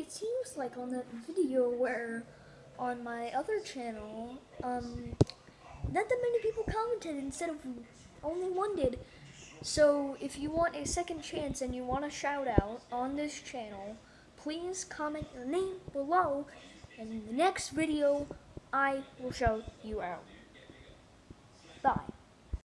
it seems like on that video where on my other channel, um, not that many people commented instead of only one did. So if you want a second chance and you want a shout out on this channel, please comment your name below and in the next video I will shout you out. Bye.